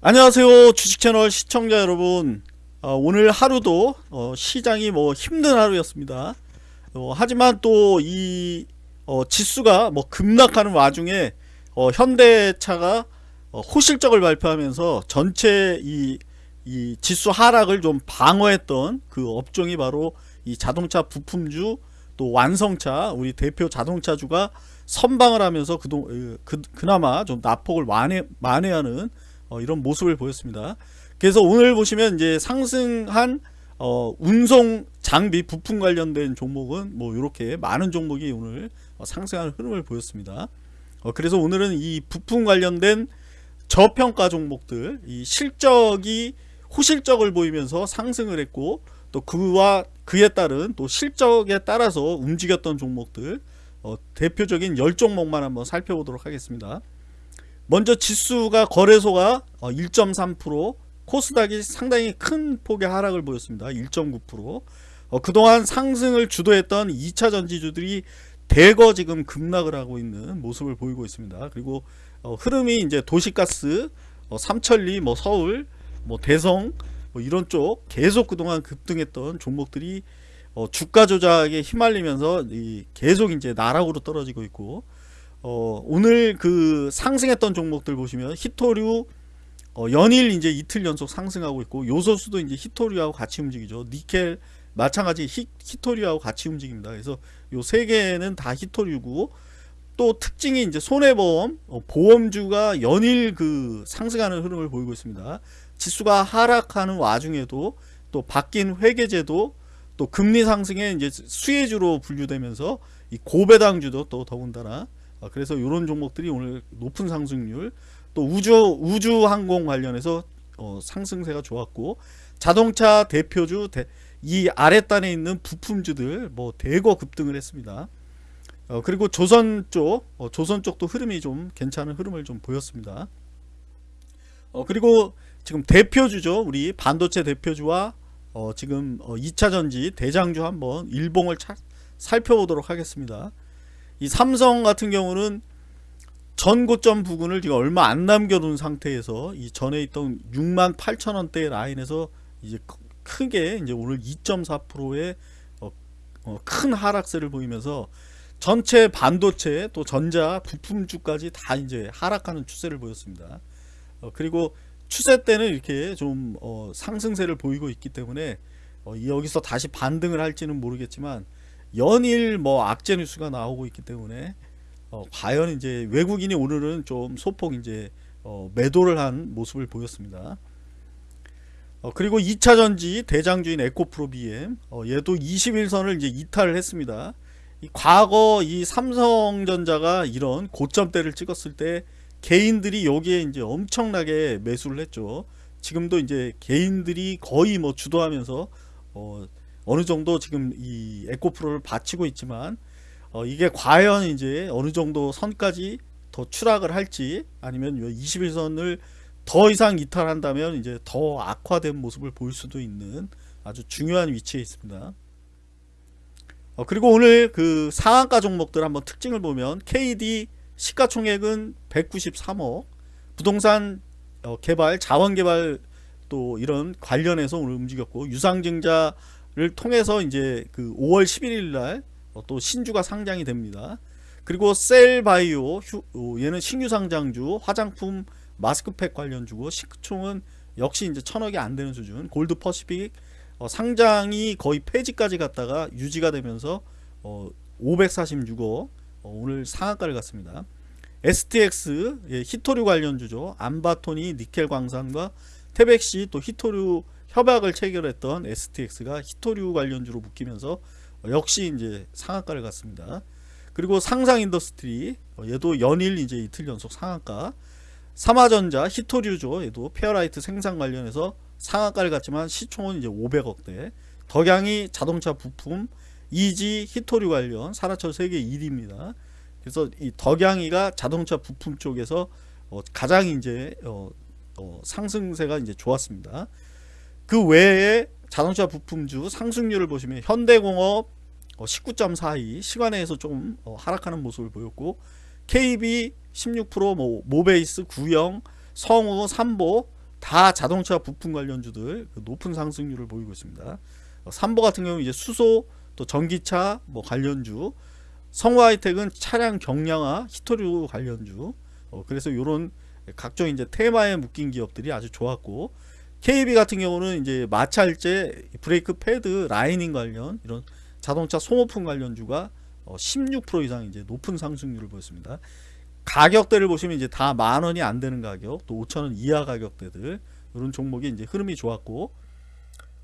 안녕하세요 주식채널 시청자 여러분. 어, 오늘 하루도 어, 시장이 뭐 힘든 하루였습니다. 어, 하지만 또이 어, 지수가 뭐 급락하는 와중에 어, 현대차가 어, 호실적을 발표하면서 전체 이, 이 지수 하락을 좀 방어했던 그 업종이 바로 이 자동차 부품주 또 완성차 우리 대표 자동차주가 선방을 하면서 그동, 그, 그나마 좀 낙폭을 만회, 만회하는 어, 이런 모습을 보였습니다. 그래서 오늘 보시면 이제 상승한 어, 운송 장비 부품 관련된 종목은 뭐 이렇게 많은 종목이 오늘 어, 상승하는 흐름을 보였습니다. 어, 그래서 오늘은 이 부품 관련된 저평가 종목들 이 실적이 호실적을 보이면서 상승을 했고 또 그와 그에 따른 또 실적에 따라서 움직였던 종목들 어, 대표적인 10종목만 한번 살펴보도록 하겠습니다. 먼저 지수가 거래소가 1.3% 어, 코스닥이 상당히 큰 폭의 하락을 보였습니다. 1.9% 어, 그동안 상승을 주도했던 2차 전지주들이 대거 지금 급락을 하고 있는 모습을 보이고 있습니다. 그리고 어, 흐름이 이제 도시가스, 어, 삼천리, 뭐 서울, 뭐 대성 뭐 이런 쪽 계속 그동안 급등했던 종목들이 어, 주가 조작에 휘말리면서 계속 이제 나락으로 떨어지고 있고 어, 오늘 그 상승했던 종목들 보시면 히토류 어, 연일 이제 이틀 연속 상승하고 있고 요소수도 이제 히토류하고 같이 움직이죠. 니켈 마찬가지 히, 히토류하고 같이 움직입니다. 그래서 요 세 개는 다 히토류고 또 특징이 이제 손해보험 어, 보험주가 연일 그 상승하는 흐름을 보이고 있습니다. 지수가 하락하는 와중에도 또 바뀐 회계제도 또 금리 상승에 이제 수혜주로 분류되면서 이 고배당주도 또 더군다나 어, 그래서 이런 종목들이 오늘 높은 상승률 또 우주 우주 항공 관련해서 어, 상승세가 좋았고 자동차 대표주 대, 이 아랫단에 있는 부품주들 뭐 대거 급등을 했습니다. 어, 그리고 조선 쪽 어, 조선 쪽도 흐름이 좀 괜찮은 흐름을 좀 보였습니다. 어, 그리고 지금 대표주죠 우리 반도체 대표주와 어, 지금 2차 전지 대장주 한번 일봉을 차, 살펴보도록 하겠습니다. 이 삼성 같은 경우는 전 고점 부근을 지금 얼마 안 남겨둔 상태에서 이 전에 있던 6만 8천 원대 라인에서 이제 크게 이제 오늘 2.4%의 어, 어, 큰 하락세를 보이면서 전체 반도체 또 전자 부품주까지 다 이제 하락하는 추세를 보였습니다. 어, 그리고 추세 때는 이렇게 좀 어, 상승세를 보이고 있기 때문에 어, 여기서 다시 반등을 할지는 모르겠지만 연일 뭐 악재 뉴스가 나오고 있기 때문에 어, 과연 이제 외국인이 오늘은 좀 소폭 이제 어, 매도를 한 모습을 보였습니다. 어, 그리고 2차 전지 대장주인 에코프로 BM 어, 얘도 21선을 이제 이탈을 했습니다. 이 과거 이 삼성전자가 이런 고점대를 찍었을 때 개인들이 여기에 이제 엄청나게 매수를 했죠. 지금도 이제 개인들이 거의 뭐 주도하면서 어, 어느 정도 지금 이 에코프로를 바치고 있지만 어, 이게 과연 이제 어느 정도 선까지 더 추락을 할지 아니면 21선을 더 이상 이탈한다면 이제 더 악화된 모습을 보일 수도 있는 아주 중요한 위치에 있습니다. 어, 그리고 오늘 그 상한가 종목들 한번 특징을 보면 KD 시가총액은 193억 부동산 어, 개발 자원 개발 또 이런 관련해서 오늘 움직였고 유상증자 를 통해서 이제 그 5월 11일 날또 어, 신주가 상장이 됩니다. 그리고 셀바이오 어, 얘는 신규 상장주 화장품 마스크팩 관련주고 시총은 역시 이제 천억이 안 되는 수준 골드 퍼시픽 어, 상장이 거의 폐지까지 갔다가 유지가 되면서 어, 546억 어, 오늘 상한가를 갔습니다. STX 예, 희토류 관련주죠. 암바토니 니켈 광산과 태백시 또 희토류 협약을 체결했던 STX가 희토류 관련주로 묶이면서 역시 이제 상한가를 갔습니다. 그리고 상상 인더스트리 어, 얘도 연일 이제 이틀 연속 상한가. 삼화전자 희토류죠. 얘도 페라이트 생산 관련해서 상한가를 갔지만 시총은 이제 500억대. 덕양이 자동차 부품 이지 히토류 관련 산하철 세계 1위입니다. 그래서 이 덕양이가 자동차 부품 쪽에서 어 가장 이제 어, 어 상승세가 이제 좋았습니다 그 외에 자동차 부품주 상승률을 보시면 현대공업 19.42 어, 시간에서 좀 어, 하락하는 모습을 보였고 KB 16% 뭐, 모베이스 구형 성우 삼보 다 자동차 부품 관련주들 그 높은 상승률을 보이고 있습니다. 어, 삼보 같은 경우 이제 수소 또 전기차 뭐 관련주 성화이텍은 차량 경량화 히토류 관련주 어, 그래서 요런 각종 이제 테마에 묶인 기업들이 아주 좋았고 KB 같은 경우는 이제 마찰제 브레이크 패드 라이닝 관련 이런 자동차 소모품 관련주가 어, 16% 이상 이제 높은 상승률을 보였습니다. 가격대를 보시면 이제 다 만 원이 안 되는 가격, 또 5천 원 이하 가격대들 이런 종목이 이제 흐름이 좋았고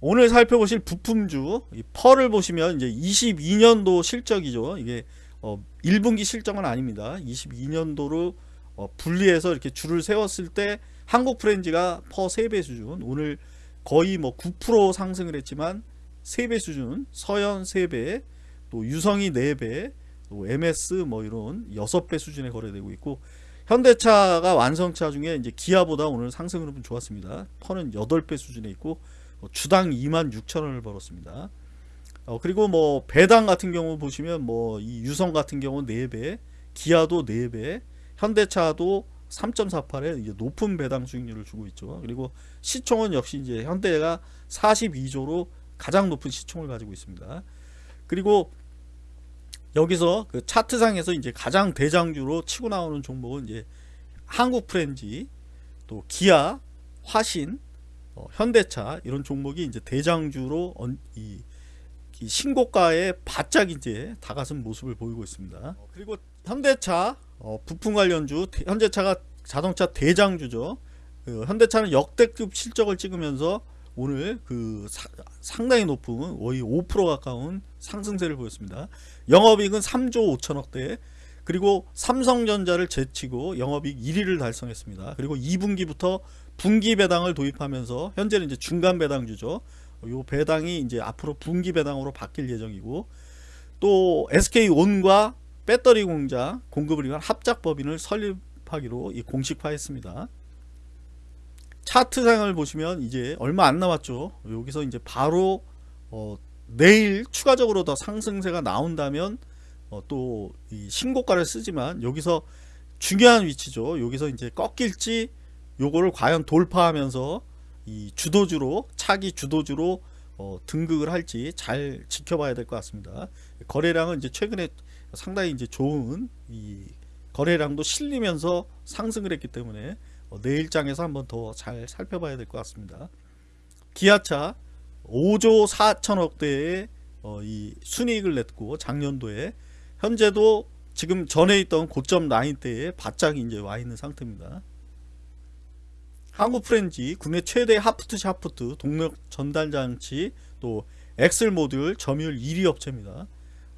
오늘 살펴보실 부품주 이 펄을 보시면 이제 22년도 실적이죠. 이게 어 1분기 실적은 아닙니다. 22년도로 어 분리해서 이렇게 줄을 세웠을 때 한국 프렌즈가 퍼 3배 수준 오늘 거의 뭐 9% 상승을 했지만 3배 수준 서현 3배 또 유성이 4배 또 MS 뭐 이런 6배 수준에 거래되고 있고 현대차가 완성차 중에 이제 기아보다 오늘 상승 흐름은 좋았습니다. 퍼는 8배 수준에 있고 어, 주당 2만 6천 원을 벌었습니다. 어, 그리고 뭐 배당 같은 경우 보시면 뭐 이 유성 같은 경우 4배, 기아도 4배, 현대차도 3.48에 이제 높은 배당 수익률을 주고 있죠. 그리고 시총은 역시 이제 현대가 42조로 가장 높은 시총을 가지고 있습니다. 그리고 여기서 그 차트상에서 이제 가장 대장주로 치고 나오는 종목은 이제 한국 프렌지, 또 기아, 화신, 어, 현대차 이런 종목이 이제 대장주로 이 신고가에 바짝 이제 다가선 모습을 보이고 있습니다. 어, 그리고 현대차 어, 부품 관련주 현대차가 자동차 대장주죠. 그 현대차는 역대급 실적을 찍으면서 오늘 그 사, 상당히 높은 거의 5% 가까운 상승세를 보였습니다. 영업이익은 3조 5천억대 그리고 삼성전자를 제치고 영업이익 1위를 달성했습니다. 그리고 2분기부터 분기 배당을 도입하면서 현재는 이제 중간 배당주죠. 요 배당이 이제 앞으로 분기 배당으로 바뀔 예정이고 또 SK온과 배터리 공장 공급을 위한 합작 법인을 설립하기로 공식화했습니다. 차트상을 보시면 이제 얼마 안 남았죠. 여기서 이제 바로 어 내일 추가적으로 더 상승세가 나온다면 어 또이 신고가를 쓰지만 여기서 중요한 위치죠. 여기서 이제 꺾일지 요거를 과연 돌파하면서 이 주도주로 차기 주도주로 어 등극을 할지 잘 지켜봐야 될 것 같습니다. 거래량은 이제 최근에 상당히 이제 좋은 이 거래량도 실리면서 상승을 했기 때문에 어, 내일장에서 한번 더 잘 살펴봐야 될 것 같습니다. 기아차 5조 4천억대의 어, 이 순이익을 냈고 작년도에 현재도 지금 전에 있던 고점 라인대에 바짝 이제 와 있는 상태입니다. 한국 프렌지 국내 최대 half shaft 동력 전달 장치 또 axle 모듈 점유율 1위 업체입니다.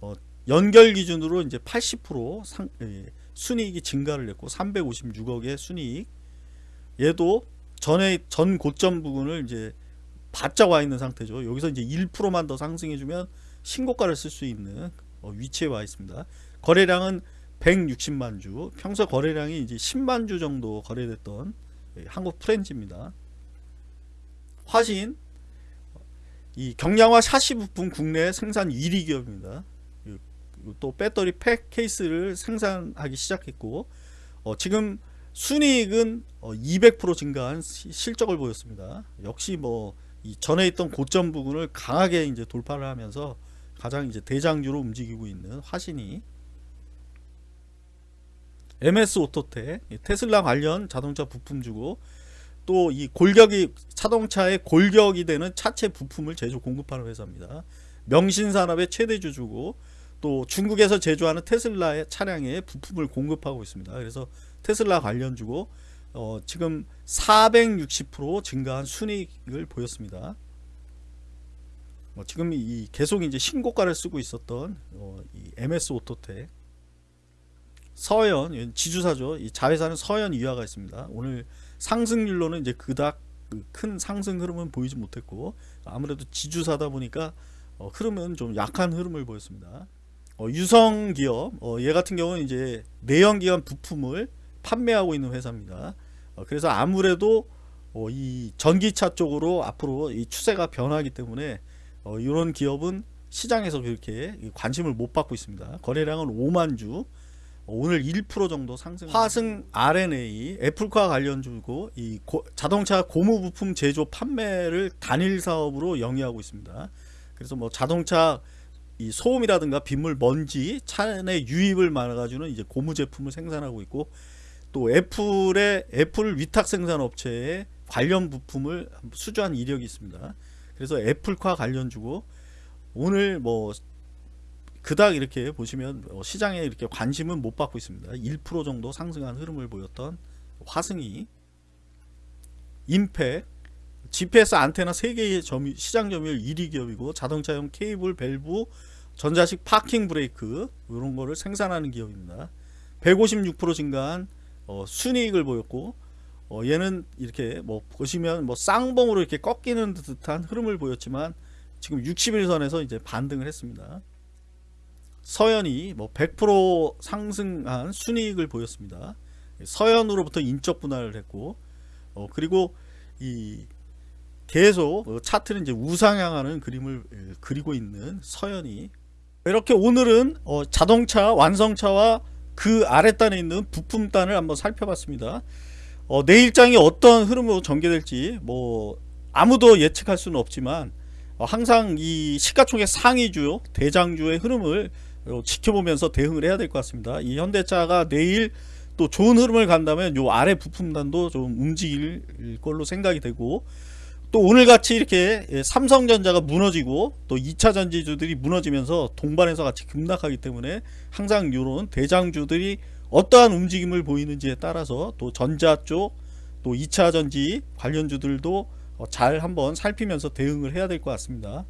어, 연결 기준으로 이제 80% 상, 예, 순이익이 증가를 했고 356억의 순이익 얘도 전에 전 고점 부분을 이제 바짝 와 있는 상태죠. 여기서 이제 1%만 더 상승해 주면 신고가를 쓸 수 있는 어, 위치에 와 있습니다. 거래량은 160만 주, 평소 거래량이 이제 10만 주 정도 거래됐던 예, 한국 프렌즈입니다. 화신 이 경량화 샤시 부품 국내 생산 1위 기업입니다. 또 배터리 팩 케이스를 생산하기 시작했고 어, 지금 순이익은 200% 어, 증가한 실적을 보였습니다. 역시 뭐 전에 있던 고점 부분을 강하게 이제 돌파를 하면서 가장 이제 대장주로 움직이고 있는 화신이 MS 오토텍 테슬라 관련 자동차 부품 주고 또 이 골격이 자동차의 골격이 되는 차체 부품을 제조 공급하는 회사입니다. 명신산업의 최대 주주고 또 중국에서 제조하는 테슬라의 차량에 부품을 공급하고 있습니다. 그래서 테슬라 관련 주고 어, 지금 460% 증가한 순이익을 보였습니다. 어, 지금 이 계속 이제 신고가를 쓰고 있었던 어, 이 MS 오토텍 서현 지주사죠. 이 자회사는 서현 이화가 있습니다. 오늘 상승률로는 이제 그닥 큰 상승 흐름은 보이지 못했고 아무래도 지주사다 보니까 어, 흐름은 좀 약한 흐름을 보였습니다. 어, 유성 기업 어, 얘 같은 경우는 이제 내연기관 부품을 판매하고 있는 회사입니다. 어, 그래서 아무래도 어, 이 전기차 쪽으로 앞으로 이 추세가 변하기 때문에 어, 이런 기업은 시장에서 그렇게 관심을 못 받고 있습니다. 거래량은 5만 주, 오늘 1% 정도 상승. 화승 RNA 애플과 관련주고 이 고- 자동차 고무 부품 제조 판매를 단일 사업으로 영위하고 있습니다. 그래서 뭐 자동차 이 소음이라든가 빗물 먼지 차내 유입을 막아주는 이제 고무 제품을 생산하고 있고 또 애플의 애플 위탁 생산 업체에 관련 부품을 수주한 이력이 있습니다. 그래서 애플과 관련주고 오늘 뭐 그닥 이렇게 보시면 어, 시장에 이렇게 관심은 못 받고 있습니다. 1% 정도 상승한 흐름을 보였던 화승이 임팩 GPS 안테나 3개의 점유, 시장 점유율 1위 기업이고 자동차용 케이블 밸브 전자식 파킹 브레이크 이런 거를 생산하는 기업입니다. 156% 증가한 어, 순이익을 보였고 어, 얘는 이렇게 뭐 보시면 뭐 쌍봉으로 이렇게 꺾이는 듯한 흐름을 보였지만 지금 60일선에서 이제 반등을 했습니다. 서현이 뭐 100% 상승한 순이익을 보였습니다. 서현으로부터 인적 분할을 했고 어, 그리고 이 계속 어, 차트는 이제 우상향하는 그림을 에, 그리고 있는 서현이 이렇게 오늘은 어, 자동차 완성차와 그 아랫단에 있는 부품단을 한번 살펴봤습니다. 어, 내일장이 어떤 흐름으로 전개될지 뭐 아무도 예측할 수는 없지만 어, 항상 이 시가총액 상위주 대장주의 흐름을 어, 지켜보면서 대응을 해야 될 것 같습니다. 이 현대차가 내일 또 좋은 흐름을 간다면 요 아래 부품단도 좀 움직일 걸로 생각이 되고 또 오늘같이 이렇게 예, 삼성전자가 무너지고 또 2차 전지주들이 무너지면서 동반해서 같이 급락하기 때문에 항상 이런 대장주들이 어떠한 움직임을 보이는지에 따라서 또 전자 쪽 또 2차 전지 관련주들도 어, 잘 한번 살피면서 대응을 해야 될 것 같습니다.